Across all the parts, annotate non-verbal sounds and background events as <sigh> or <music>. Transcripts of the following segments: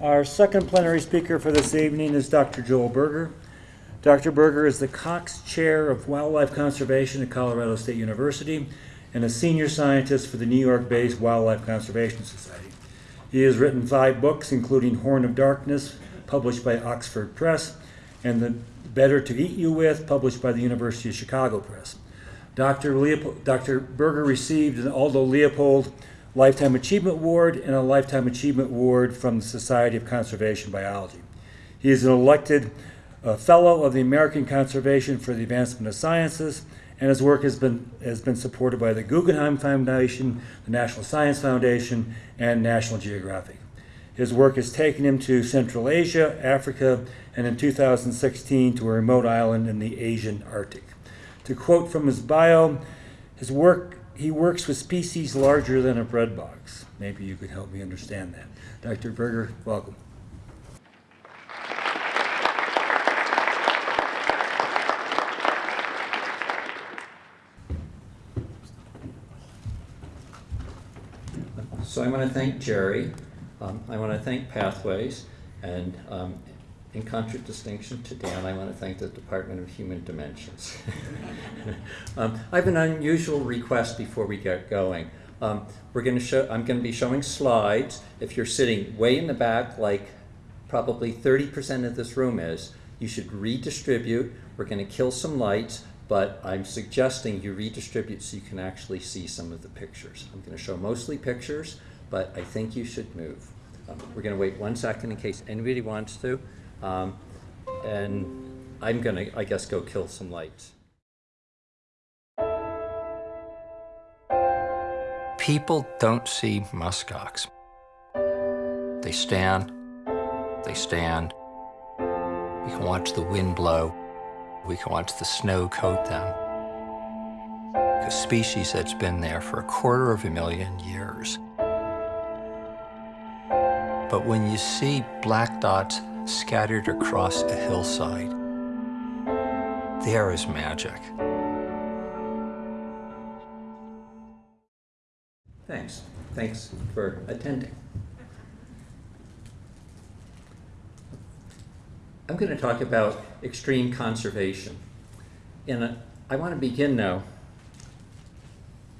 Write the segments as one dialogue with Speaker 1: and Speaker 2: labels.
Speaker 1: Our second plenary speaker for this evening is Dr. Joel Berger. Dr. Berger is the Cox Chair of Wildlife Conservation at Colorado State University and a senior scientist for the New York-based Wildlife Conservation Society. He has written five books, including Horn of Darkness, published by Oxford Press, and The Better to Eat You With, published by the University of Chicago Press. Dr. Leopold, Dr. Berger received an Aldo Leopold Lifetime Achievement Award and a Lifetime Achievement Award from the Society of Conservation Biology. He is an elected uh, Fellow of the American Conservation for the Advancement of Sciences, and his work has been, has been supported by the Guggenheim Foundation, the National Science Foundation, and National Geographic. His work has taken him to Central Asia, Africa, and in 2016 to a remote island in the Asian Arctic. To quote from his bio, his work, he works with species larger than a bread box. Maybe you could help me understand that. Dr. Berger, welcome.
Speaker 2: So I want to thank Jerry. Um, I want to thank Pathways. And um, in contradistinction to Dan, I want to thank the Department of Human Dimensions. <laughs> um, I have an unusual request before we get going. Um, we're going to show, I'm going to be showing slides. If you're sitting way in the back, like probably 30% of this room is, you should redistribute. We're going to kill some lights but I'm suggesting you redistribute so you can actually see some of the pictures. I'm going to show mostly pictures, but I think you should move. Um, we're going to wait one second in case anybody wants to. Um, and I'm to, I guess, go kill some lights.
Speaker 3: People don't see muskox. They stand, they stand. You can watch the wind blow we can watch the snow coat them. A species that's been there for a quarter of a million years. But when you see black dots scattered across a hillside, there is magic.
Speaker 2: Thanks. Thanks for attending. I'm going to talk about extreme conservation. And I want to begin now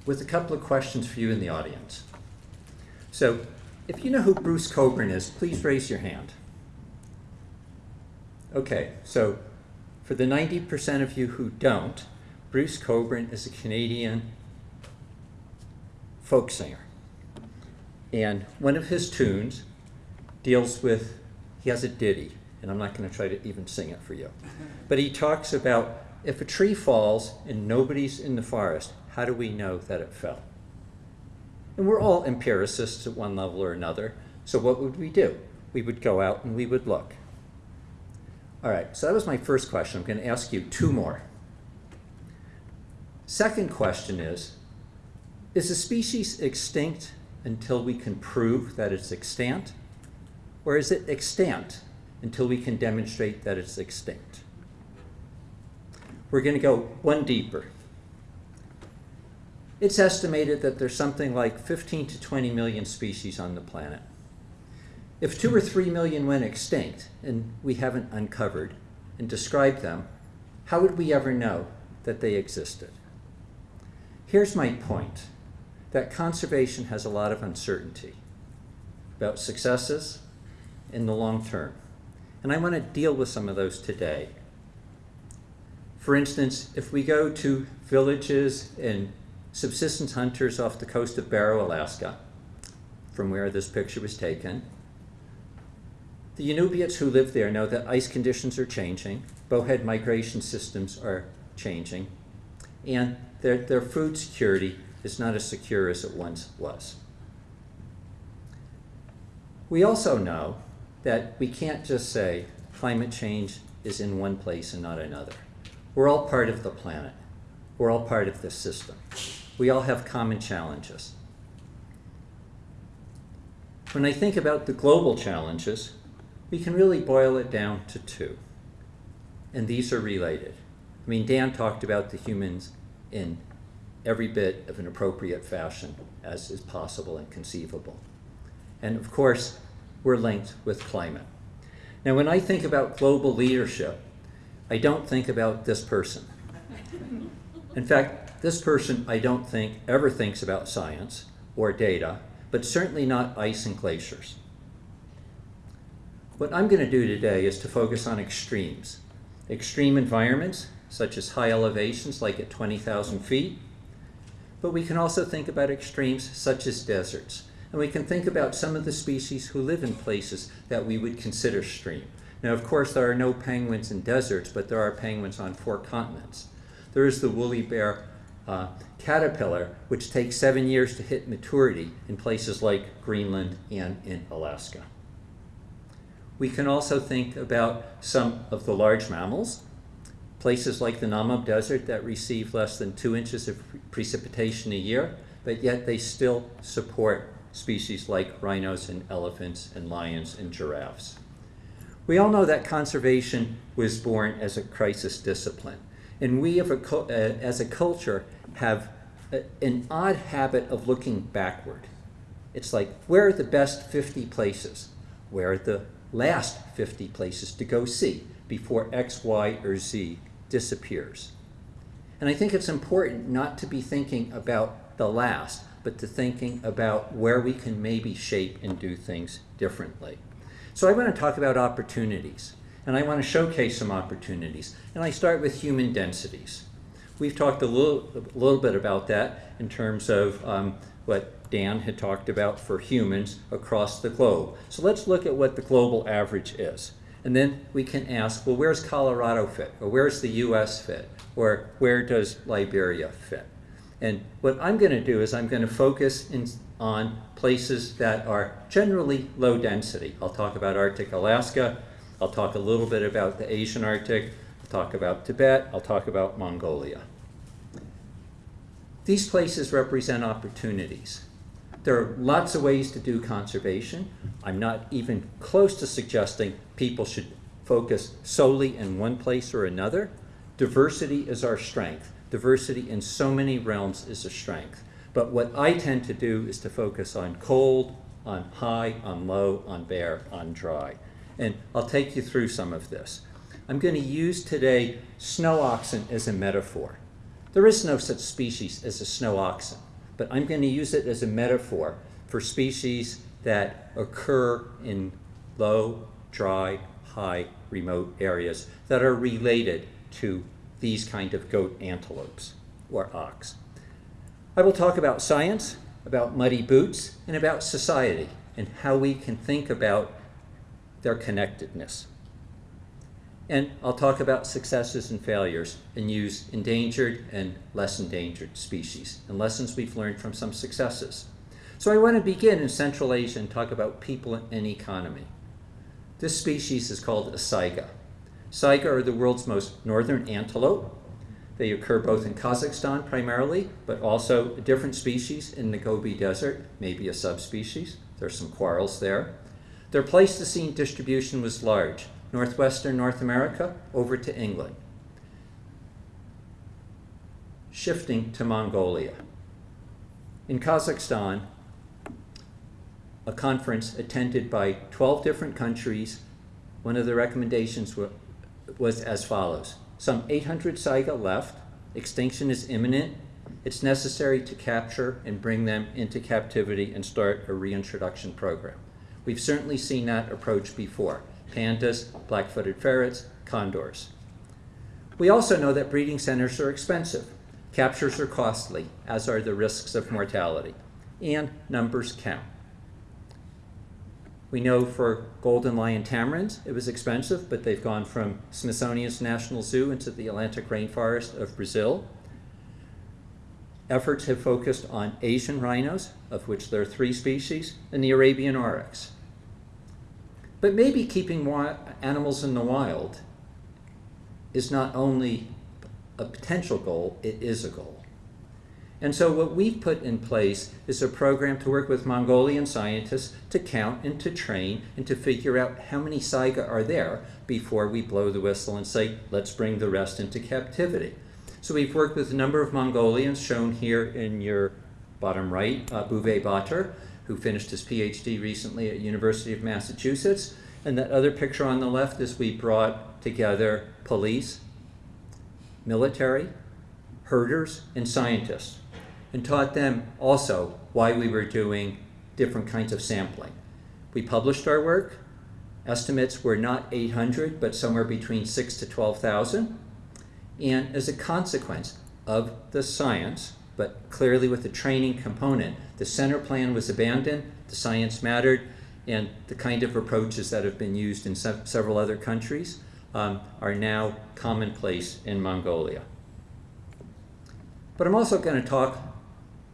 Speaker 2: with a couple of questions for you in the audience. So if you know who Bruce Cockburn is, please raise your hand. Okay, so for the 90% of you who don't, Bruce Cockburn is a Canadian folk singer. And one of his tunes deals with, he has a ditty and I'm not going to try to even sing it for you. But he talks about if a tree falls and nobody's in the forest, how do we know that it fell? And we're all empiricists at one level or another. So what would we do? We would go out and we would look. All right, so that was my first question. I'm going to ask you two more. Second question is, is a species extinct until we can prove that it's extant? Or is it extant until we can demonstrate that it's extinct. We're going to go one deeper. It's estimated that there's something like 15 to 20 million species on the planet. If two or three million went extinct and we haven't uncovered and described them, how would we ever know that they existed? Here's my point, that conservation has a lot of uncertainty about successes in the long term. And I want to deal with some of those today. For instance, if we go to villages and subsistence hunters off the coast of Barrow, Alaska, from where this picture was taken, the Inupiats who live there know that ice conditions are changing, bowhead migration systems are changing, and their, their food security is not as secure as it once was. We also know that we can't just say climate change is in one place and not another. We're all part of the planet. We're all part of this system. We all have common challenges. When I think about the global challenges, we can really boil it down to two. And these are related. I mean, Dan talked about the humans in every bit of an appropriate fashion as is possible and conceivable. And of course, we're linked with climate. Now, when I think about global leadership, I don't think about this person. In fact, this person I don't think ever thinks about science or data, but certainly not ice and glaciers. What I'm going to do today is to focus on extremes. Extreme environments, such as high elevations like at 20,000 feet, but we can also think about extremes such as deserts. And we can think about some of the species who live in places that we would consider extreme. Now, of course, there are no penguins in deserts, but there are penguins on four continents. There is the woolly bear uh, caterpillar, which takes seven years to hit maturity in places like Greenland and in Alaska. We can also think about some of the large mammals, places like the Namib Desert that receive less than two inches of precipitation a year, but yet they still support species like rhinos and elephants and lions and giraffes. We all know that conservation was born as a crisis discipline. And we, a, uh, as a culture, have a, an odd habit of looking backward. It's like, where are the best 50 places? Where are the last 50 places to go see before X, Y, or Z disappears? And I think it's important not to be thinking about the last, but to thinking about where we can maybe shape and do things differently. So I want to talk about opportunities, and I want to showcase some opportunities. And I start with human densities. We've talked a little, a little bit about that in terms of um, what Dan had talked about for humans across the globe. So let's look at what the global average is. And then we can ask, well, where's Colorado fit? Or where's the US fit? Or where does Liberia fit? And what I'm going to do is I'm going to focus in, on places that are generally low density. I'll talk about Arctic Alaska. I'll talk a little bit about the Asian Arctic. I'll talk about Tibet. I'll talk about Mongolia. These places represent opportunities. There are lots of ways to do conservation. I'm not even close to suggesting people should focus solely in one place or another. Diversity is our strength. Diversity in so many realms is a strength. But what I tend to do is to focus on cold, on high, on low, on bare, on dry. And I'll take you through some of this. I'm going to use today snow oxen as a metaphor. There is no such species as a snow oxen, but I'm going to use it as a metaphor for species that occur in low, dry, high, remote areas that are related to these kind of goat antelopes or ox. I will talk about science, about muddy boots, and about society and how we can think about their connectedness. And I'll talk about successes and failures and use endangered and less endangered species and lessons we've learned from some successes. So I want to begin in Central Asia and talk about people and economy. This species is called a saiga. Saiga are the world's most northern antelope. They occur both in Kazakhstan primarily, but also a different species in the Gobi Desert, maybe a subspecies. There's some quarrels there. Their Pleistocene distribution was large, northwestern North America over to England. Shifting to Mongolia. In Kazakhstan, a conference attended by 12 different countries, one of the recommendations was as follows. Some 800 saiga left. Extinction is imminent. It's necessary to capture and bring them into captivity and start a reintroduction program. We've certainly seen that approach before. Pandas, black-footed ferrets, condors. We also know that breeding centers are expensive. Captures are costly, as are the risks of mortality. And numbers count. We know for golden lion tamarins, it was expensive, but they've gone from Smithsonian's National Zoo into the Atlantic rainforest of Brazil. Efforts have focused on Asian rhinos, of which there are three species, and the Arabian oryx. But maybe keeping animals in the wild is not only a potential goal, it is a goal. And so what we've put in place is a program to work with Mongolian scientists to count and to train and to figure out how many saiga are there before we blow the whistle and say, let's bring the rest into captivity. So we've worked with a number of Mongolians shown here in your bottom right, uh, Bouvet who finished his PhD recently at University of Massachusetts. And that other picture on the left is we brought together police, military, herders, and scientists, and taught them also why we were doing different kinds of sampling. We published our work. Estimates were not 800, but somewhere between 6 to 12,000. And as a consequence of the science, but clearly with the training component, the center plan was abandoned, the science mattered, and the kind of approaches that have been used in se several other countries um, are now commonplace in Mongolia. But I'm also going to talk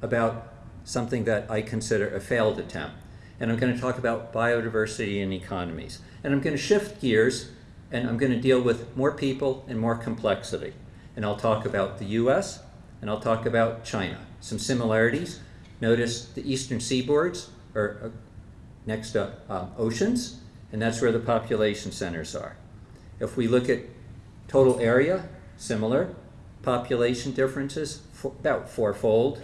Speaker 2: about something that I consider a failed attempt. And I'm going to talk about biodiversity and economies. And I'm going to shift gears and I'm going to deal with more people and more complexity. And I'll talk about the US and I'll talk about China. Some similarities. Notice the eastern seaboards are uh, next to um, oceans, and that's where the population centers are. If we look at total area, similar. Population differences, about fourfold.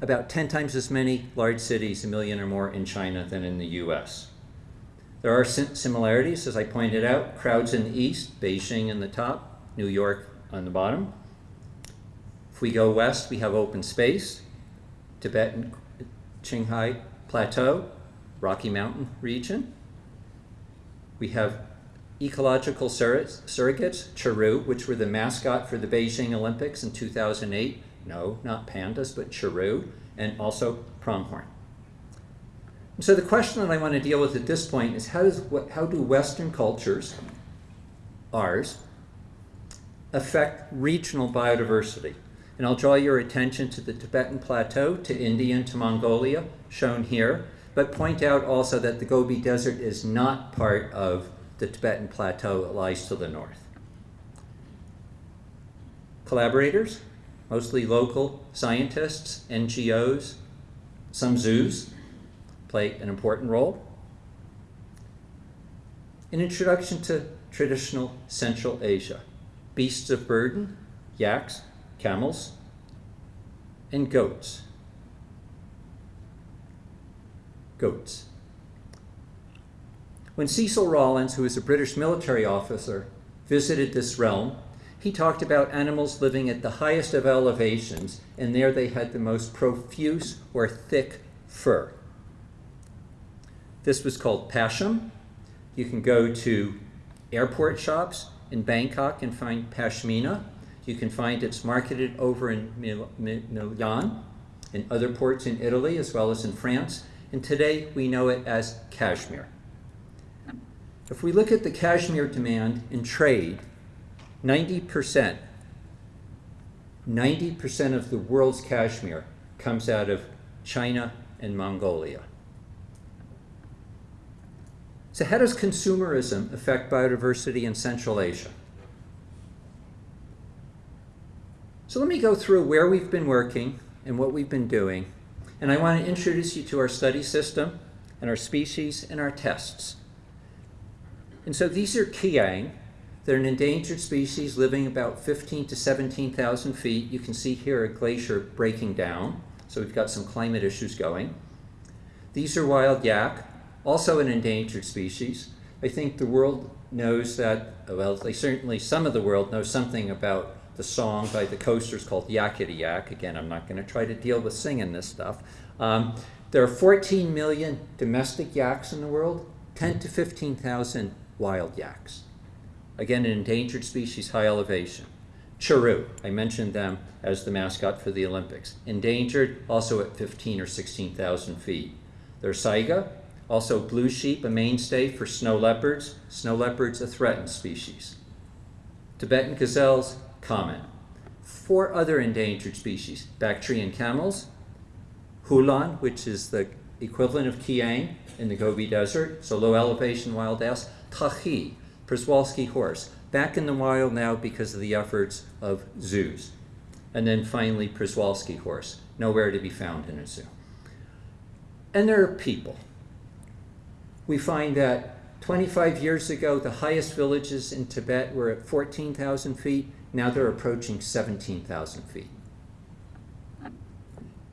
Speaker 2: About 10 times as many large cities, a million or more, in China than in the US. There are similarities, as I pointed out. Crowds in the east, Beijing in the top, New York on the bottom. We go west, we have open space, Tibetan Qinghai Plateau, Rocky Mountain region. We have ecological surrogates, Chiru, which were the mascot for the Beijing Olympics in 2008. No, not pandas, but Chiru, and also pronghorn. So the question that I want to deal with at this point is how, does, how do Western cultures, ours, affect regional biodiversity? And I'll draw your attention to the Tibetan Plateau, to India, and to Mongolia, shown here, but point out also that the Gobi Desert is not part of the Tibetan Plateau. It lies to the north. Collaborators, mostly local scientists, NGOs, some zoos play an important role. An introduction to traditional Central Asia. Beasts of burden, yaks, camels, and goats. Goats. When Cecil Rawling, who was a British military officer, visited this realm, he talked about animals living at the highest of elevations, and there they had the most profuse or thick fur. This was called pasham. You can go to airport shops in Bangkok and find pashmina. You can find it's marketed over in Milan in other ports in Italy as well as in France. And today we know it as cashmere. If we look at the cashmere demand in trade, 90%, 90% of the world's cashmere comes out of China and Mongolia. So how does consumerism affect biodiversity in Central Asia? So let me go through where we've been working and what we've been doing. And I want to introduce you to our study system and our species and our tests. And so these are Kiang. They're an endangered species living about 15 to 17,000 feet. You can see here a glacier breaking down. So we've got some climate issues going. These are wild yak also an endangered species. I think the world knows that, well, they certainly, some of the world knows something about the song by the coasters called Yakety Yak. Again, I'm not going to try to deal with singing this stuff. Um, there are 14 million domestic yaks in the world, 10 to 15,000 wild yaks. Again, an endangered species, high elevation. Chiru, I mentioned them as the mascot for the Olympics. Endangered, also at 15 or 16,000 feet. There's saiga, also blue sheep, a mainstay for snow leopards. Snow leopards, a threatened species. Tibetan gazelles, common. Four other endangered species, Bactrian camels, Khulan, which is the equivalent of Kiang in the Gobi Desert, so low elevation wild ass, Takhi, Przewalski horse, back in the wild now because of the efforts of zoos. And then finally, Przewalski horse, nowhere to be found in a zoo. And there are people we find that 25 years ago, the highest villages in Tibet were at 14,000 feet. Now they're approaching 17,000 feet.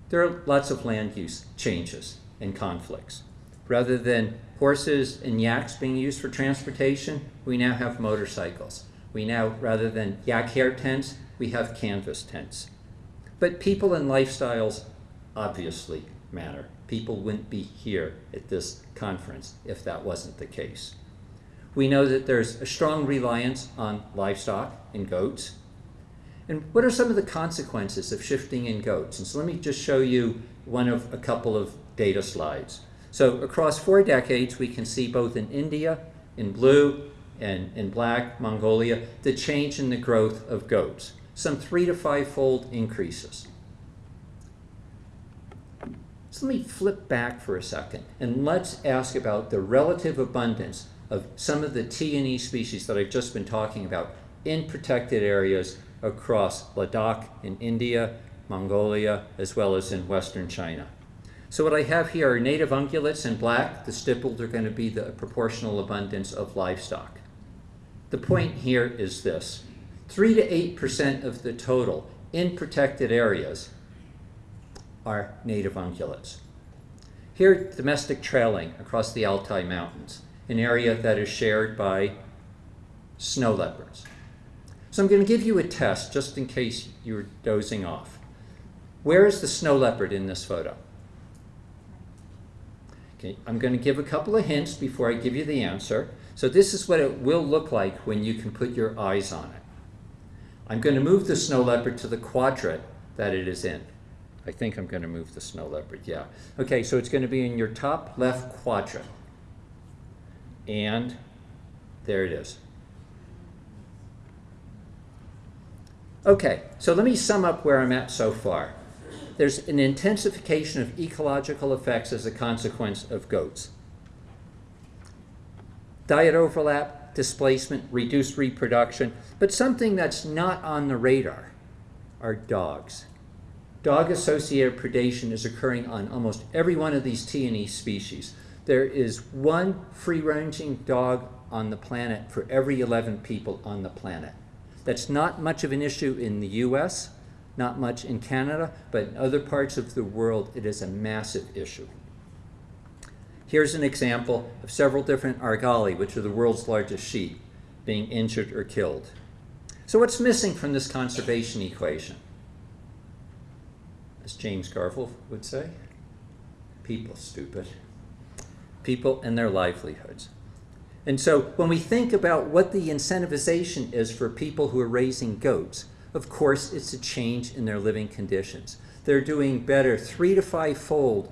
Speaker 2: there are lots of land use changes and conflicts. Rather than horses and yaks being used for transportation, we now have motorcycles. We now, rather than yak hair tents, we have canvas tents. But people and lifestyles obviously matter. People wouldn't be here at this conference if that wasn't the case. We know that there's a strong reliance on livestock and goats. And what are some of the consequences of shifting in goats? And so let me just show you one of a couple of data slides. So across four decades, we can see both in India, in blue, and in black, Mongolia, the change in the growth of goats. Some three to five fold increases. So let me flip back for a second and let's ask about the relative abundance of some of the T and E species that I've just been talking about in protected areas across Ladakh in India, Mongolia, as well as in western China. So what I have here are native ungulates in black. The stippled are going to be the proportional abundance of livestock. The point here is this. 3 to 8% of the total in protected areas are native ungulates. Here, domestic trailing across the Altai Mountains, an area that is shared by snow leopards. So I'm going to give you a test just in case you're dozing off. Where is the snow leopard in this photo? Okay, I'm going to give a couple of hints before I give you the answer. So this is what it will look like when you can put your eyes on it. I'm going to move the snow leopard to the quadrant that it is in. I think I'm going to move the snow leopard, yeah. Okay, so it's going to be in your top left quadrant. And there it is. Okay, so let me sum up where I'm at so far. There's an intensification of ecological effects as a consequence of goats. Diet overlap, displacement, reduced reproduction, but something that's not on the radar are dogs. Dog-associated predation is occurring on almost every one of these T&E species. There is one free-ranging dog on the planet for every 11 people on the planet. That's not much of an issue in the US, not much in Canada, but in other parts of the world, it is a massive issue. Here's an example of several different argali, which are the world's largest sheep, being injured or killed. So what's missing from this conservation equation? As James Carville would say, people, stupid. People and their livelihoods. And so when we think about what the incentivization is for people who are raising goats, of course, it's a change in their living conditions. They're doing better three to five fold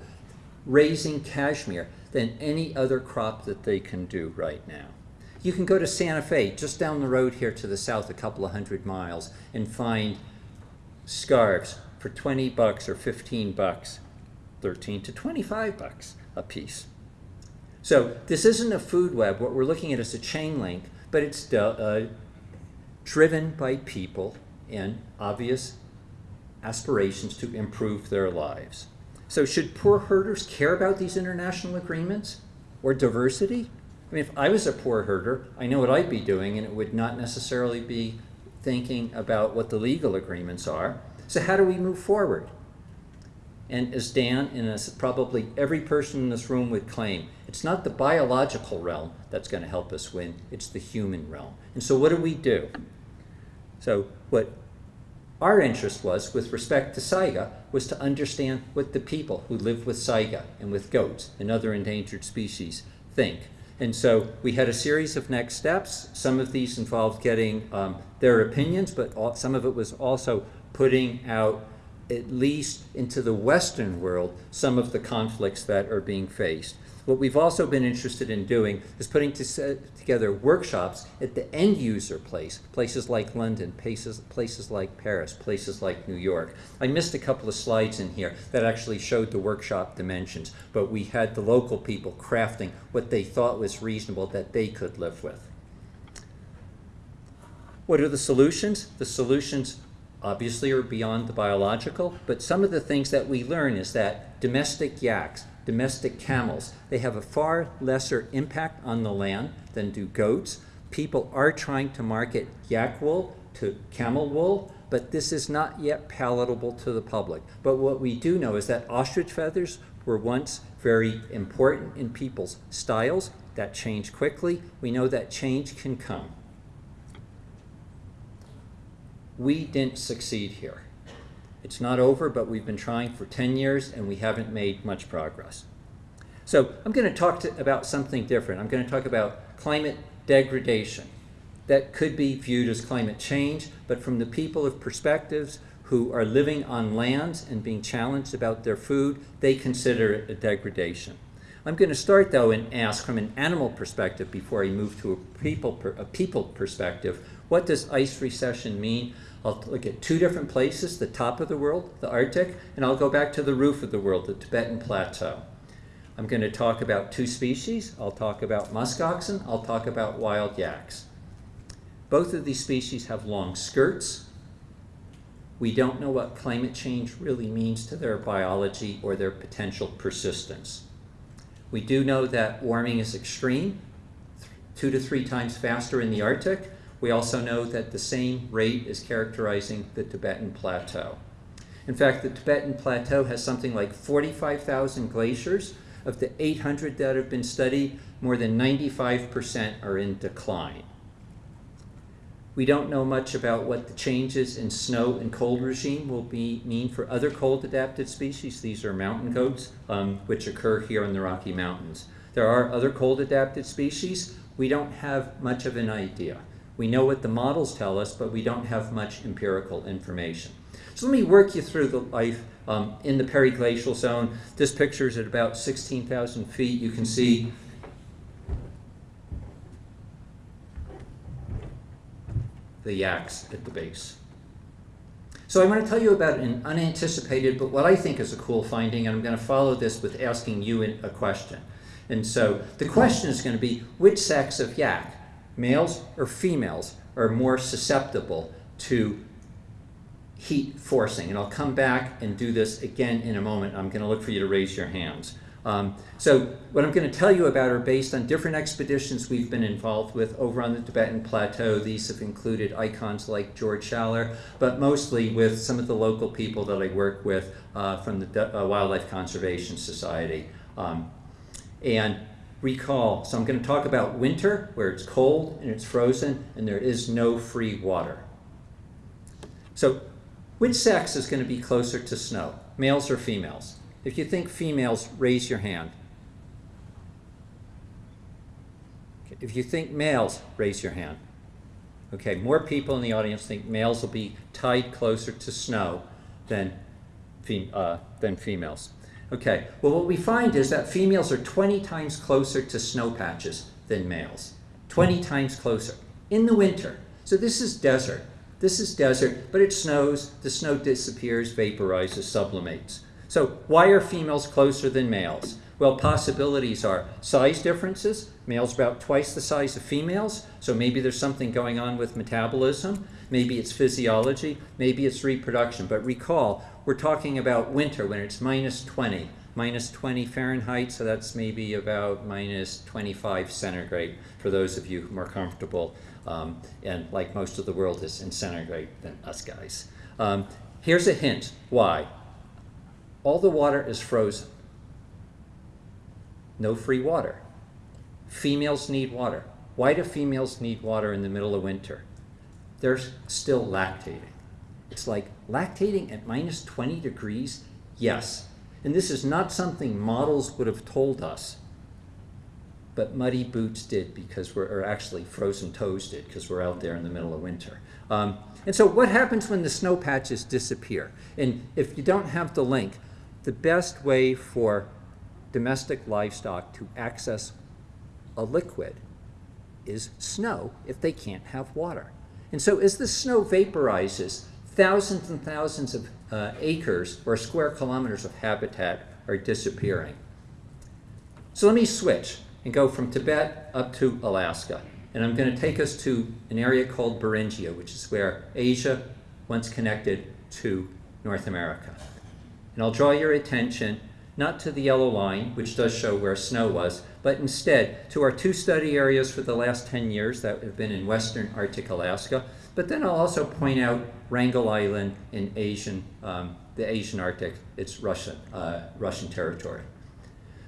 Speaker 2: raising cashmere than any other crop that they can do right now. You can go to Santa Fe, just down the road here to the south, a couple of hundred miles, and find scarves for 20 bucks or 15 bucks, 13 to 25 bucks a piece. So this isn't a food web. What we're looking at is a chain link, but it's uh, driven by people and obvious aspirations to improve their lives. So should poor herders care about these international agreements or diversity? I mean, if I was a poor herder, I know what I'd be doing, and it would not necessarily be thinking about what the legal agreements are. So how do we move forward? And as Dan and as probably every person in this room would claim, it's not the biological realm that's going to help us win, it's the human realm. And so what do we do? So what our interest was, with respect to saiga, was to understand what the people who live with saiga and with goats and other endangered species think. And so we had a series of next steps. Some of these involved getting um, their opinions, but all, some of it was also putting out, at least into the Western world, some of the conflicts that are being faced. What we've also been interested in doing is putting to together workshops at the end user place, places like London, places, places like Paris, places like New York. I missed a couple of slides in here that actually showed the workshop dimensions, but we had the local people crafting what they thought was reasonable that they could live with. What are the solutions? The solutions obviously are beyond the biological, but some of the things that we learn is that domestic yaks, domestic camels. They have a far lesser impact on the land than do goats. People are trying to market yak wool to camel wool. but this is not yet palatable to the public. But what we do know is that ostrich feathers were once very important in people's styles. That changed quickly. We know that change can come. We didn't succeed here. It's not over, but we've been trying for 10 years and we haven't made much progress. So I'm going to talk to, about something different. I'm going to talk about climate degradation. That could be viewed as climate change, but from the people of perspectives who are living on lands and being challenged about their food, they consider it a degradation. I'm going to start though and ask from an animal perspective before I move to a people, per, a people perspective, what does ice recession mean? I'll look at two different places, the top of the world, the Arctic, and I'll go back to the roof of the world, the Tibetan Plateau. I'm going to talk about two species. I'll talk about musk oxen. I'll talk about wild yaks. Both of these species have long skirts. We don't know what climate change really means to their biology or their potential persistence. We do know that warming is extreme, two to three times faster in the Arctic. We also know that the same rate is characterizing the Tibetan Plateau. In fact, the Tibetan Plateau has something like 45,000 glaciers. Of the 800 that have been studied, more than 95% are in decline. We don't know much about what the changes in snow and cold regime will be, mean for other cold adapted species. These are mountain goats, um, which occur here in the Rocky Mountains. There are other cold adapted species. We don't have much of an idea. We know what the models tell us, but we don't have much empirical information. So let me work you through the life um, in the periglacial zone. This picture is at about 16,000 feet. You can see the yaks at the base. So I want to tell you about an unanticipated, but what I think is a cool finding, and I'm going to follow this with asking you a question. And so the question is going to be, which sex of yak, males or females, are more susceptible to heat forcing? And I'll come back and do this again in a moment. I'm going to look for you to raise your hands. Um, so what I'm going to tell you about are based on different expeditions we've been involved with over on the Tibetan Plateau. These have included icons like George Schaller, but mostly with some of the local people that I work with uh, from the uh, Wildlife Conservation Society. Um, and recall, so I'm going to talk about winter, where it's cold and it's frozen, and there is no free water. So which sex is going to be closer to snow, males or females? If you think females, raise your hand. If you think males, raise your hand. Okay, more people in the audience think males will be tied closer to snow than, fem uh, than females. Okay, well what we find is that females are 20 times closer to snow patches than males. 20 times closer in the winter. So this is desert. This is desert, but it snows, the snow disappears, vaporizes, sublimates. So why are females closer than males? Well, possibilities are size differences. Males about twice the size of females, so maybe there's something going on with metabolism. Maybe it's physiology, maybe it's reproduction. But recall, we're talking about winter when it's minus 20, minus 20 Fahrenheit, so that's maybe about minus 25 centigrade for those of you who are comfortable. Um, and like most of the world is in centigrade than us guys. Um, here's a hint. Why? all the water is frozen. No free water. Females need water. Why do females need water in the middle of winter? They're still lactating. It's like lactating at minus 20 degrees? Yes. And this is not something models would have told us, but muddy boots did because we're, or actually frozen toes did because we're out there in the middle of winter. Um, and so what happens when the snow patches disappear? And if you don't have the link, the best way for domestic livestock to access a liquid is snow if they can't have water. And so as the snow vaporizes, thousands and thousands of uh, acres or square kilometers of habitat are disappearing. So let me switch and go from Tibet up to Alaska. And I'm going to take us to an area called Beringia, which is where Asia once connected to North America. And I'll draw your attention not to the yellow line, which does show where snow was, but instead to our two study areas for the last 10 years that have been in western Arctic Alaska. But then I'll also point out Wrangel Island in Asian, um, the Asian Arctic. It's Russian, uh, Russian territory.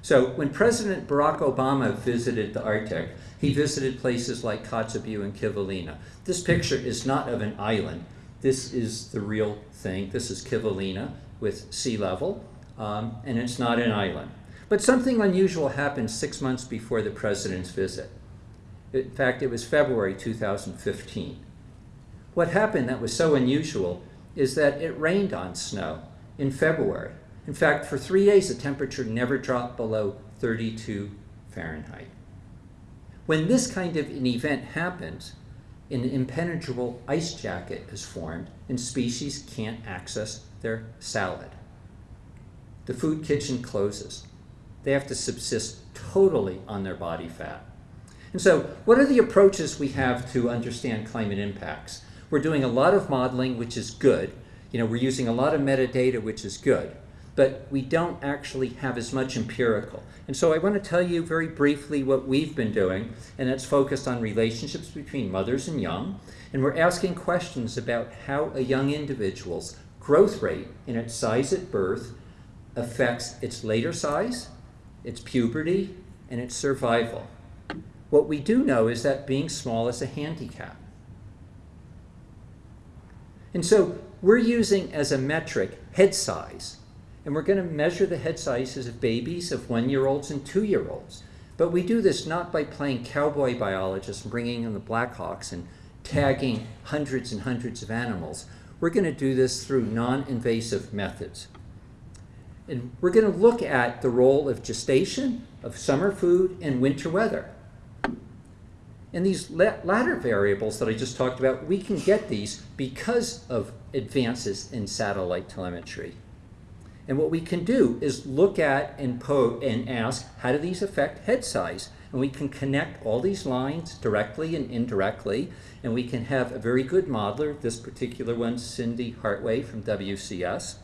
Speaker 2: So when President Barack Obama visited the Arctic, he visited places like Kotzebue and Kivalina. This picture is not of an island. This is the real thing. This is Kivalina with sea level, um, and it's not an island. But something unusual happened six months before the president's visit. In fact, it was February 2015. What happened that was so unusual is that it rained on snow in February. In fact, for three days, the temperature never dropped below 32 Fahrenheit. When this kind of an event happens, an impenetrable ice jacket is formed and species can't access their salad. The food kitchen closes. They have to subsist totally on their body fat. And so, what are the approaches we have to understand climate impacts? We're doing a lot of modeling, which is good. You know, we're using a lot of metadata, which is good. But we don't actually have as much empirical. And so I want to tell you very briefly what we've been doing, and it's focused on relationships between mothers and young. And we're asking questions about how a young individual's growth rate and its size at birth affects its later size, its puberty, and its survival. What we do know is that being small is a handicap. And so we're using as a metric head size. And we're going to measure the head sizes of babies, of one-year-olds and two-year-olds. But we do this not by playing cowboy biologists and bringing in the Blackhawks and tagging hundreds and hundreds of animals. We're going to do this through non-invasive methods. And we're going to look at the role of gestation, of summer food, and winter weather. And these latter variables that I just talked about, we can get these because of advances in satellite telemetry. And what we can do is look at and, and ask, how do these affect head size? And we can connect all these lines directly and indirectly, and we can have a very good modeler, this particular one, Cindy Hartway from WCS.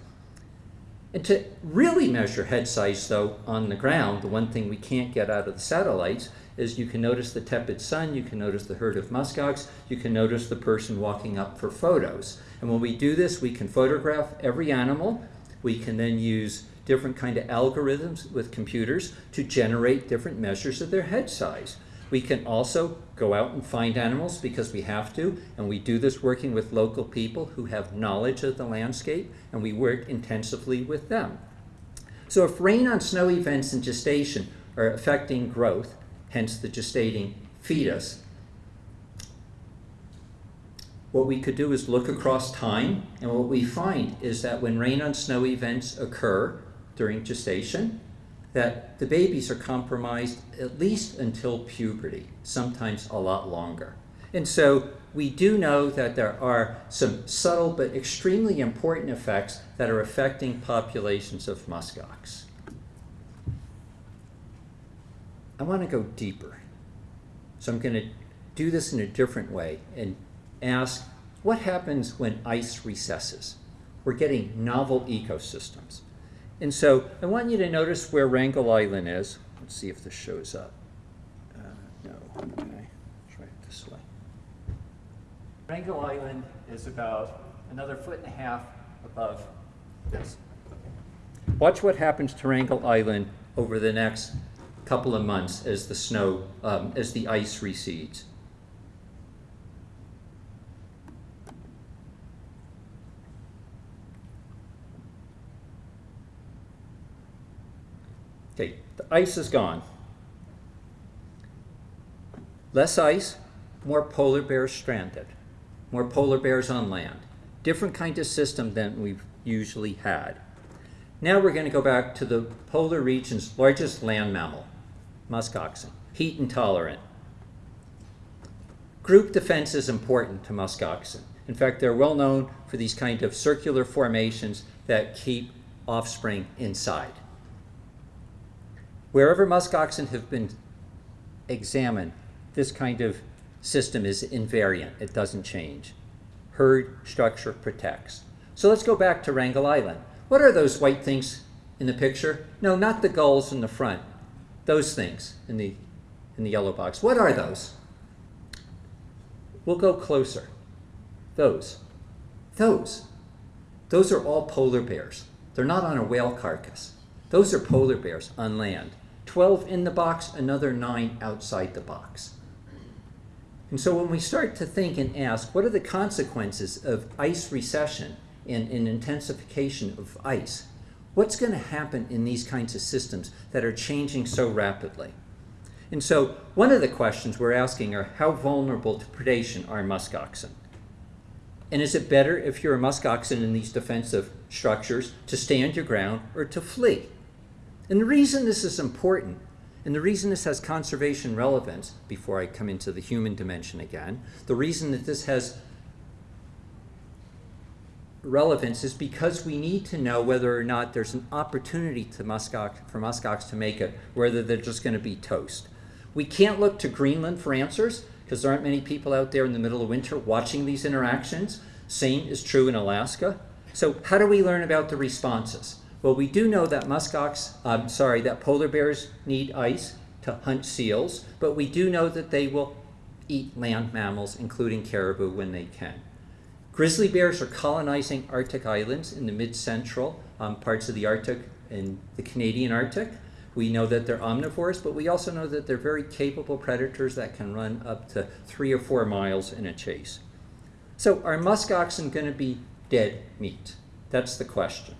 Speaker 2: And to really measure head size, though, on the ground, the one thing we can't get out of the satellites is you can notice the tepid sun, you can notice the herd of muskox, you can notice the person walking up for photos. And when we do this, we can photograph every animal. We can then use different kind of algorithms with computers to generate different measures of their head size. We can also go out and find animals because we have to, and we do this working with local people who have knowledge of the landscape, and we work intensively with them. So if rain on snow events and gestation are affecting growth, hence the gestating fetus. What we could do is look across time, and what we find is that when rain on snow events occur during gestation, that the babies are compromised at least until puberty, sometimes a lot longer. And so we do know that there are some subtle but extremely important effects that are affecting populations of muskox. I want to go deeper. So I'm going to do this in a different way and ask what happens when ice recesses? We're getting novel ecosystems. And so I want you to notice where Wrangel Island is. Let's see if this shows up. Uh, no, okay, try it this way. Wrangel Island is about another foot and a half above this. Watch what happens to Wrangel Island over the next couple of months as the snow, um, as the ice recedes. Okay, the ice is gone. Less ice, more polar bears stranded, more polar bears on land. Different kind of system than we've usually had. Now we're going to go back to the polar region's largest land mammal, muskoxen, heat intolerant. Group defense is important to muskoxen. In fact, they're well known for these kind of circular formations that keep offspring inside. Wherever muskoxen have been examined, this kind of system is invariant. It doesn't change. Herd structure protects. So let's go back to Wrangel Island. What are those white things in the picture? No, not the gulls in the front. Those things in the, in the yellow box. What are those? We'll go closer. Those. Those. Those are all polar bears. They're not on a whale carcass. Those are polar bears on land. 12 in the box, another 9 outside the box. And so when we start to think and ask, what are the consequences of ice recession and an intensification of ice? What's going to happen in these kinds of systems that are changing so rapidly? And so one of the questions we're asking are how vulnerable to predation are muskoxen? And is it better if you're a muskoxen in these defensive structures to stand your ground or to flee? And the reason this is important, and the reason this has conservation relevance, before I come into the human dimension again, the reason that this has relevance is because we need to know whether or not there's an opportunity to muskox, for muskox to make it, whether they're just going to be toast. We can't look to Greenland for answers because there aren't many people out there in the middle of winter watching these interactions. Same is true in Alaska. So how do we learn about the responses? Well, we do know that muskox, I'm sorry, that polar bears need ice to hunt seals, but we do know that they will eat land mammals, including caribou, when they can. Grizzly bears are colonizing Arctic islands in the mid-central um, parts of the Arctic and the Canadian Arctic. We know that they're omnivores, but we also know that they're very capable predators that can run up to three or four miles in a chase. So are muskoxen going to be dead meat? That's the question.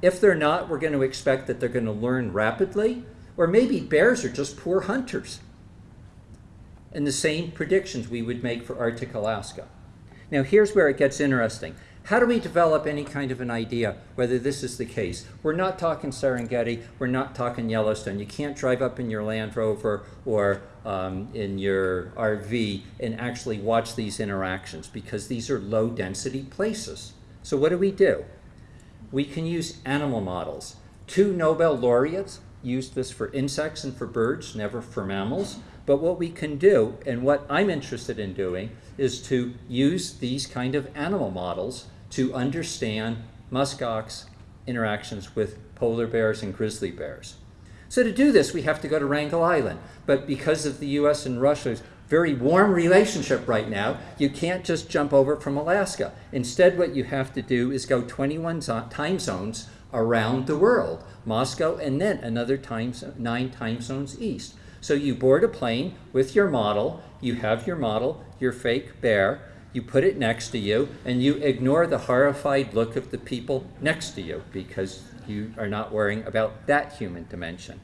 Speaker 2: If they're not, we're going to expect that they're going to learn rapidly, or maybe bears are just poor hunters. And the same predictions we would make for Arctic Alaska. Now here's where it gets interesting. How do we develop any kind of an idea whether this is the case? We're not talking Serengeti, we're not talking Yellowstone. You can't drive up in your Land Rover or um, in your RV and actually watch these interactions because these are low density places. So what do we do? We can use animal models. Two Nobel laureates used this for insects and for birds, never for mammals. But what we can do, and what I'm interested in doing, is to use these kind of animal models to understand muskox interactions with polar bears and grizzly bears. So to do this, we have to go to Wrangel Island. But because of the US and Russia's very warm relationship right now, you can't just jump over from Alaska. Instead, what you have to do is go 21 time zones around the world, Moscow, and then another time, nine time zones east. So you board a plane with your model, you have your model, your fake bear, you put it next to you, and you ignore the horrified look of the people next to you because you are not worrying about that human dimension.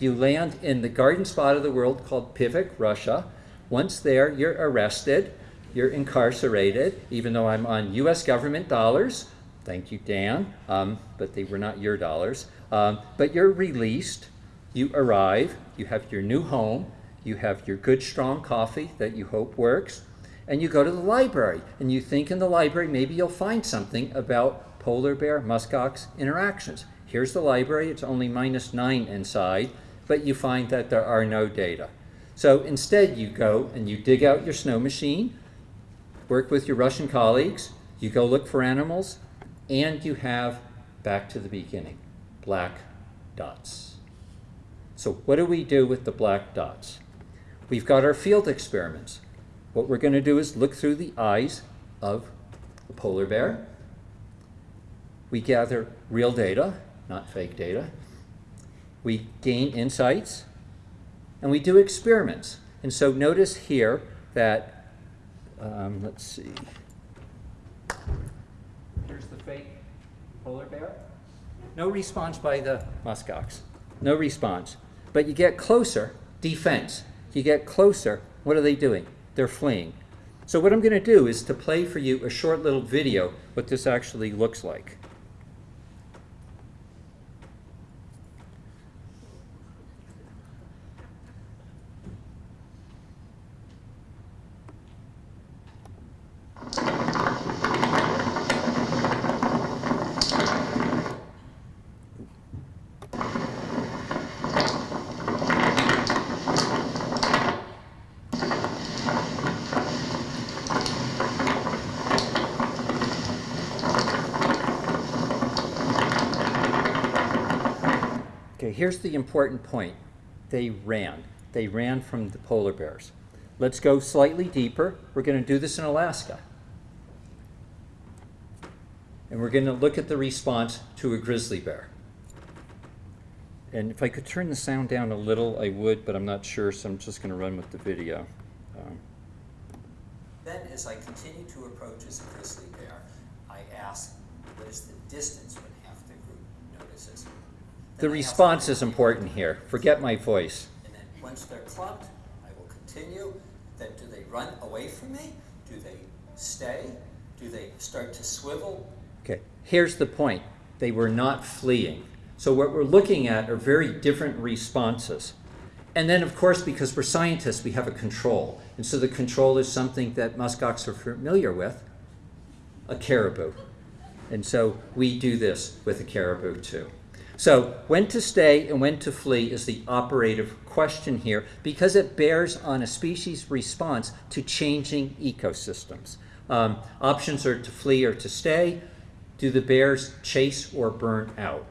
Speaker 2: You land in the garden spot of the world called Pevek, Russia. Once there, you're arrested, you're incarcerated, even though I'm on US government dollars. Thank you, Dan, um, but they were not your dollars. Um, but you're released, you arrive, you have your new home, you have your good strong coffee that you hope works, and you go to the library and you think in the library maybe you'll find something about polar bear muskox interactions. Here's the library, it's only minus nine inside, but you find that there are no data. So instead you go and you dig out your snow machine, work with your Russian colleagues, you go look for animals, and you have, back to the beginning, black dots. So what do we do with the black dots? We've got our field experiments. What we're going to do is look through the eyes of the polar bear. We gather real data, not fake data. We gain insights, and we do experiments. And so notice here that, um, let's see, here's the fake polar bear. No response by the muskox, no response. But you get closer, defense. You get closer, what are they doing? They're fleeing. So what I'm going to do is to play for you a short little video what this actually looks like. Okay, here's the important point. They ran. They ran from the polar bears. Let's go slightly deeper. We're going to do this in Alaska. And we're going to look at the response to a grizzly bear. And if I could turn the sound down a little, I would, but I'm not sure, so I'm just going to run with the video. Um,
Speaker 3: Then, as I continue to approach as a grizzly bear, I ask, what is the distance when half the group notices?
Speaker 2: The
Speaker 3: Then I ask
Speaker 2: response is important here. Forget my voice.
Speaker 3: And then, once they're clumped, I will continue. Then, do they run away from me? Do they stay? Do they start to swivel?
Speaker 2: Okay, here's the point. They were not fleeing. So what we're looking at are very different responses. And then, of course, because we're scientists, we have a control. And so the control is something that muskox are familiar with, a caribou. And so we do this with a caribou too. So when to stay and when to flee is the operative question here because it bears on a species response to changing ecosystems. Um, options are to flee or to stay. Do the bears chase or burn out?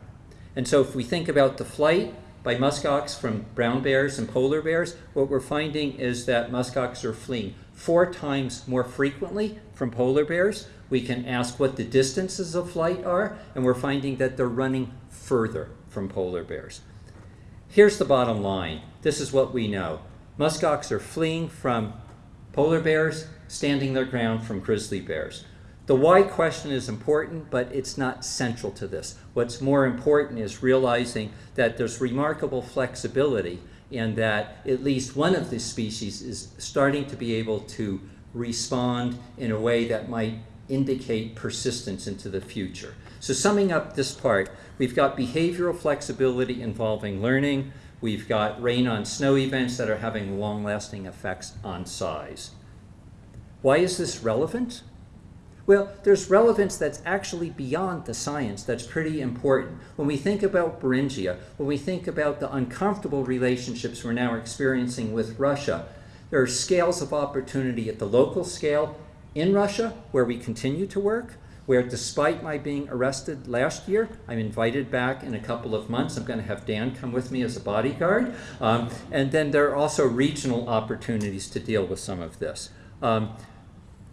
Speaker 2: And so if we think about the flight by muskox from brown bears and polar bears, what we're finding is that muskox are fleeing four times more frequently from polar bears. We can ask what the distances of flight are, and we're finding that they're running further from polar bears. Here's the bottom line. This is what we know. Muskox are fleeing from polar bears, standing their ground from grizzly bears. The why question is important, but it's not central to this. What's more important is realizing that there's remarkable flexibility and that at least one of the species is starting to be able to respond in a way that might indicate persistence into the future. So summing up this part, we've got behavioral flexibility involving learning, we've got rain on snow events that are having long-lasting effects on size. Why is this relevant? Well, there's relevance that's actually beyond the science that's pretty important. When we think about Beringia, when we think about the uncomfortable relationships we're now experiencing with Russia, there are scales of opportunity at the local scale in Russia, where we continue to work, where despite my being arrested last year, I'm invited back in a couple of months. I'm going to have Dan come with me as a bodyguard. Um, and then there are also regional opportunities to deal with some of this. Um,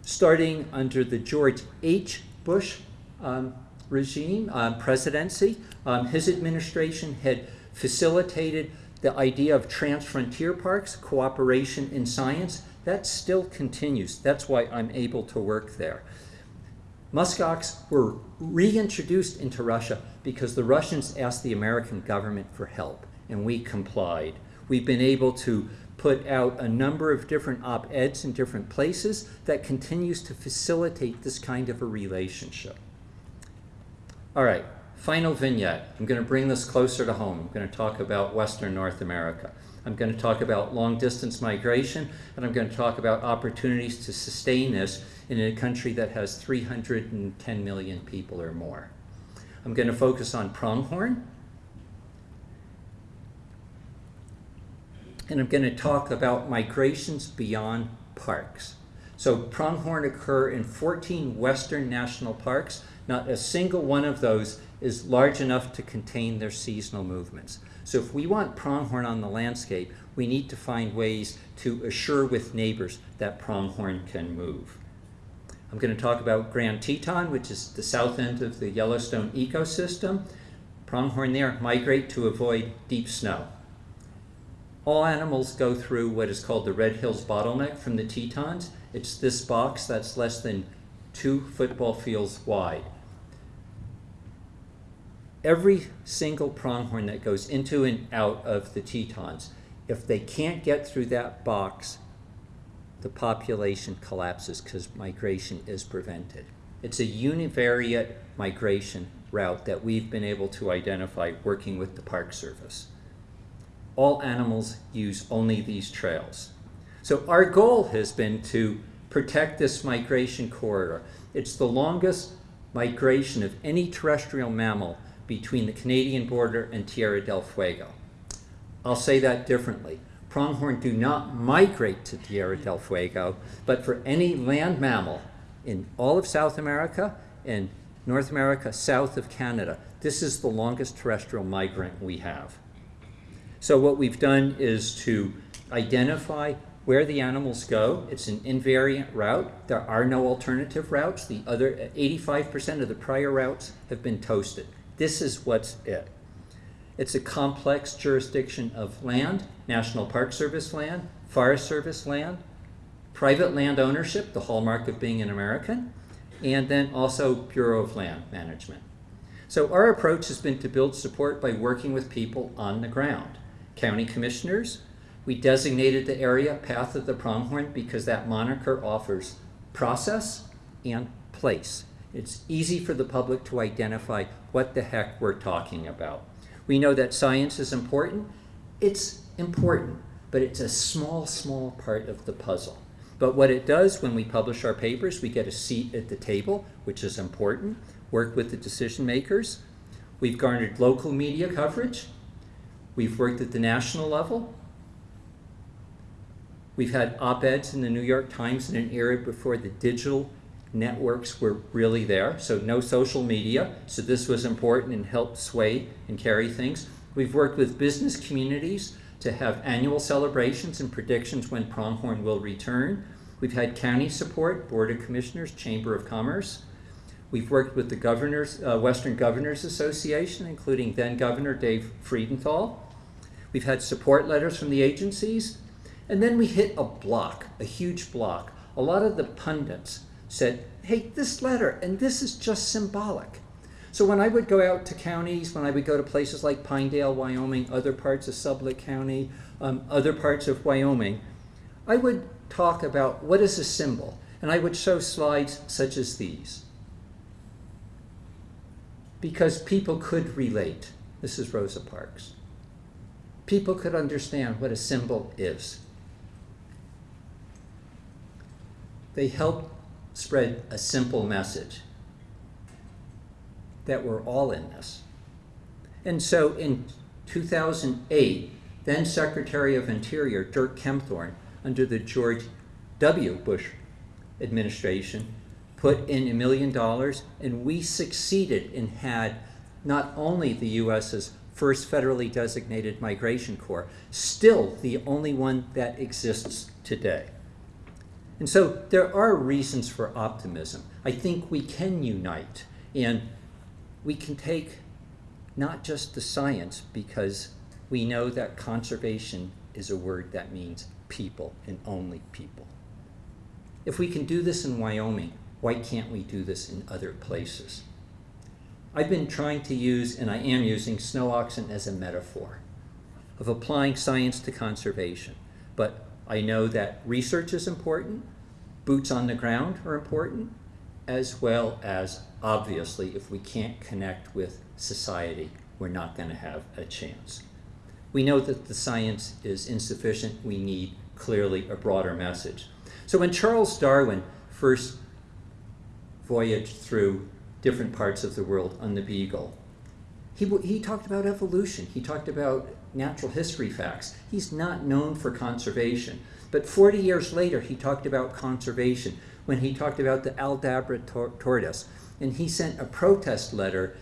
Speaker 2: starting under the George H. Bush um, regime, um, presidency, um, his administration had facilitated the idea of transfrontier parks, cooperation in science. That still continues. That's why I'm able to work there. Muskox were reintroduced into Russia because the Russians asked the American government for help, and we complied. We've been able to put out a number of different op-eds in different places that continues to facilitate this kind of a relationship. All right, final vignette. I'm going to bring this closer to home. I'm going to talk about Western North America. I'm going to talk about long distance migration, and I'm going to talk about opportunities to sustain this in a country that has 310 million people or more. I'm going to focus on pronghorn, and I'm going to talk about migrations beyond parks. So pronghorn occur in 14 western national parks. Not a single one of those is large enough to contain their seasonal movements. So if we want pronghorn on the landscape, we need to find ways to assure with neighbors that pronghorn can move. I'm going to talk about Grand Teton, which is the south end of the Yellowstone ecosystem. Pronghorn there migrate to avoid deep snow. All animals go through what is called the Red Hills bottleneck from the Tetons. It's this box that's less than two football fields wide. Every single pronghorn that goes into and out of the Tetons, if they can't get through that box, the population collapses because migration is prevented. It's a univariate migration route that we've been able to identify working with the Park Service all animals use only these trails. So our goal has been to protect this migration corridor. It's the longest migration of any terrestrial mammal between the Canadian border and Tierra del Fuego. I'll say that differently. Pronghorn do not migrate to Tierra del Fuego, but for any land mammal in all of South America and North America south of Canada, this is the longest terrestrial migrant we have. So what we've done is to identify where the animals go. It's an invariant route. There are no alternative routes. The other 85% of the prior routes have been toasted. This is what's it. It's a complex jurisdiction of land, National Park Service land, Forest Service land, private land ownership, the hallmark of being an American, and then also Bureau of Land Management. So our approach has been to build support by working with people on the ground. County commissioners, we designated the area Path of the Pronghorn because that moniker offers process and place. It's easy for the public to identify what the heck we're talking about. We know that science is important. It's important, but it's a small, small part of the puzzle. But what it does when we publish our papers, we get a seat at the table, which is important, work with the decision makers. We've garnered local media coverage. We've worked at the national level. We've had op-eds in the New York Times in an era before the digital networks were really there, so no social media. So this was important and helped sway and carry things. We've worked with business communities to have annual celebrations and predictions when pronghorn will return. We've had county support, Board of Commissioners, Chamber of Commerce. We've worked with the Governors, uh, Western Governors Association, including then Governor Dave Freudenthal. We've had support letters from the agencies. And then we hit a block, a huge block. A lot of the pundits said, hey, this letter, and this is just symbolic. So when I would go out to counties, when I would go to places like Pinedale, Wyoming, other parts of Sublette County, um, other parts of Wyoming, I would talk about what is a symbol. And I would show slides such as these. Because people could relate. This is Rosa Parks. People could understand what a symbol is. They help spread a simple message that we're all in this. And so in 2008, then Secretary of Interior Dirk Kempthorne, under the George W. Bush administration, put in a million dollars, and we succeeded and had not only the U.S.'s first federally designated migration corps, still the only one that exists today. And so there are reasons for optimism. I think we can unite and we can take not just the science because we know that conservation is a word that means people and only people. If we can do this in Wyoming, why can't we do this in other places? I've been trying to use, and I am using, snow oxen as a metaphor of applying science to conservation. But I know that research is important, boots on the ground are important, as well as obviously if we can't connect with society, we're not going to have a chance. We know that the science is insufficient. We need clearly a broader message. So when Charles Darwin first voyaged through different parts of the world on the Beagle, he, he talked about evolution. He talked about natural history facts. He's not known for conservation. But 40 years later, he talked about conservation when he talked about the Aldabra tor tortoise. And he sent a protest letter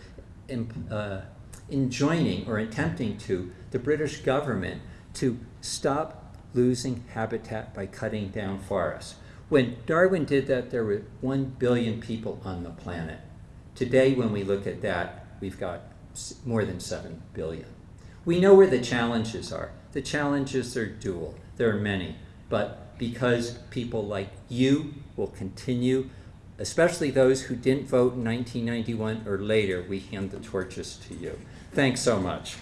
Speaker 2: in, uh, enjoining or attempting to the British government to stop losing habitat by cutting down forests. When Darwin did that, there were 1 billion people on the planet. Today, when we look at that, we've got more than 7 billion. We know where the challenges are. The challenges are dual. There are many. But because people like you will continue, especially those who didn't vote in 1991 or later, we hand the torches to you. Thanks so much.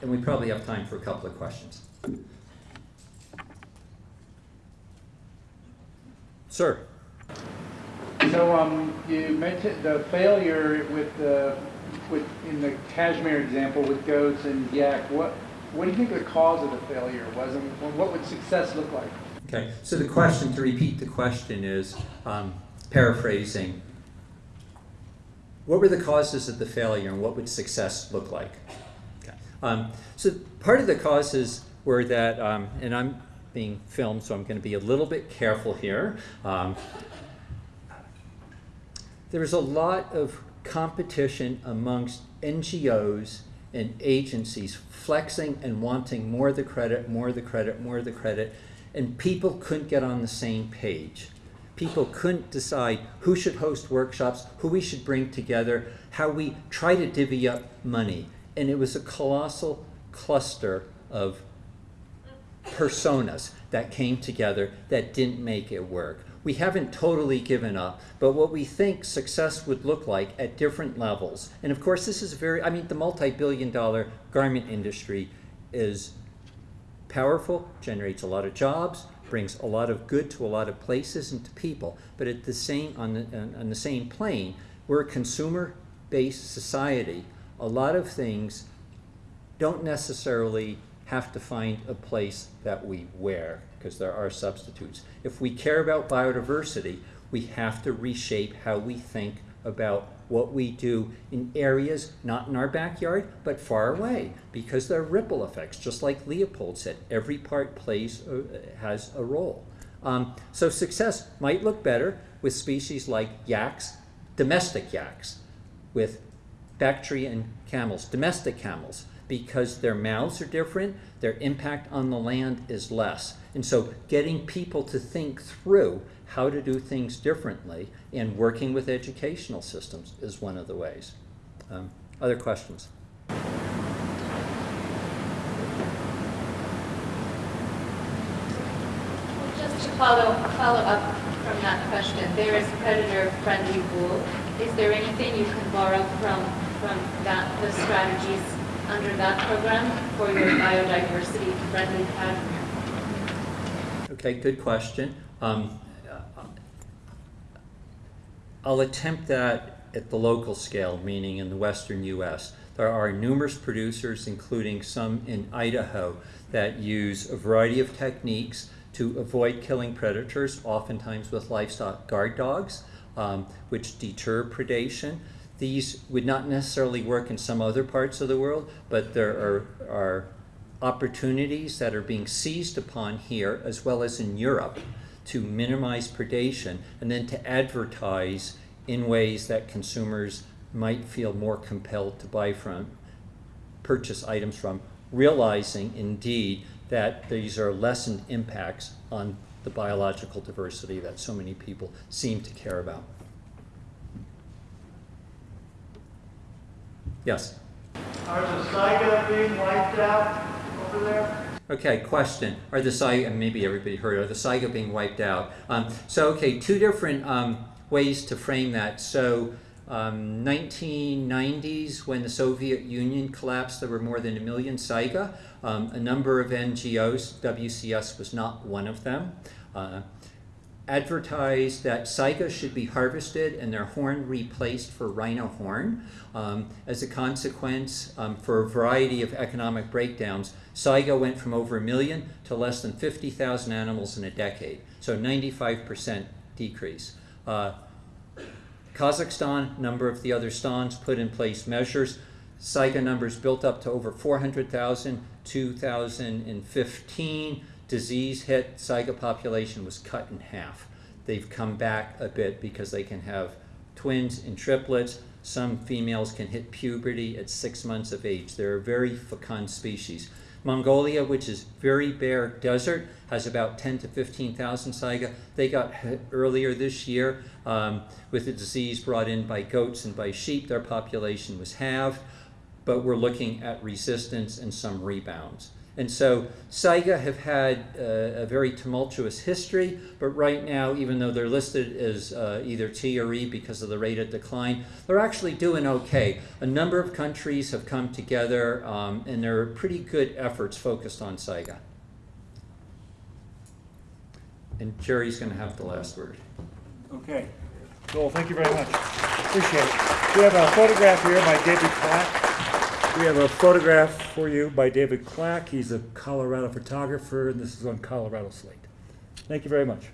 Speaker 2: And we probably have time for a couple of questions. Sir.
Speaker 4: So um, you mentioned the failure with the, with, in the cashmere example with goats and yak. What, what do you think the cause of the failure was and what would success look like?
Speaker 2: Okay, so the question, to repeat the question is, um, paraphrasing, what were the causes of the failure and what would success look like? Okay. Um, so part of the causes were that, um, and I'm being filmed, so I'm going to be a little bit careful here. Um, there was a lot of competition amongst NGOs and agencies flexing and wanting more of the credit, more of the credit, more of the credit, and people couldn't get on the same page. People couldn't decide who should host workshops, who we should bring together, how we try to divvy up money. And it was a colossal cluster of personas that came together that didn't make it work. We haven't totally given up, but what we think success would look like at different levels. And of course, this is very, I mean, the multi billion dollar garment industry is powerful, generates a lot of jobs, brings a lot of good to a lot of places and to people. But at the same, on the, on- the same plane, we're a consumer based society. A lot of things don't necessarily have to find a place that we wear because there are substitutes. If we care about biodiversity, we have to reshape how we think about what we do in areas not in our backyard but far away because there are ripple effects just like leopold said every part plays uh, has a role um, so success might look better with species like yaks domestic yaks with Bactrian camels, domestic camels, because their mouths are different, their impact on the land is less. And so getting people to think through how to do things differently and working with educational systems is one of the ways. Um, other questions?
Speaker 5: Just to follow, follow up from that question, there is predator-friendly wool. Is there anything you can borrow from, from that, the strategies under that program for your biodiversity-friendly?
Speaker 2: Okay, good question. Um, I'll attempt that at the local scale, meaning in the western US. There are numerous producers, including some in Idaho, that use a variety of techniques to avoid killing predators, oftentimes with livestock guard dogs, um, which deter predation. These would not necessarily work in some other parts of the world, but there are, are opportunities that are being seized upon here as well as in Europe to minimize predation and then to advertise in ways that consumers might feel more compelled to buy from, purchase items from, realizing indeed that these are lessened impacts on the biological diversity that so many people seem to care about. Yes?
Speaker 6: Are the Saiga being wiped out over there?
Speaker 2: Okay, question. Are the Saiga, and maybe everybody heard, are the Saiga being wiped out? Um, so, okay, two different um, ways to frame that. So, um, 1990s, when the Soviet Union collapsed, there were more than a million Saiga. Um, a number of NGOs, WCS was not one of them, uh, advertised that Saiga should be harvested and their horn replaced for rhino horn. Um, as a consequence, um, for a variety of economic breakdowns, Saiga went from over a million to less than 50,000 animals in a decade. So 95% decrease. Uh, Kazakhstan, number of the other stans put in place measures. Saiga numbers built up to over 400,000. 2015, disease hit, Saiga population was cut in half. They've come back a bit because they can have twins and triplets. Some females can hit puberty at six months of age. They're a very fecund species. Mongolia, which is very bare desert, has about 10 to 15,000 saiga. They got hit earlier this year um, with a disease brought in by goats and by sheep. Their population was halved, but we're looking at resistance and some rebounds. And so Saiga have had uh, a very tumultuous history, but right now, even though they're listed as uh, either T or E because of the rate of decline, they're actually doing okay. A number of countries have come together, um, and there are pretty good efforts focused on Saiga. And Jerry's going to have the last word.
Speaker 1: Okay. Joel, thank you very much. Appreciate it. We have a photograph here by David Clack. We have a photograph for you by David Clack. He's a Colorado photographer, and this is on Colorado Slate. Thank you very much.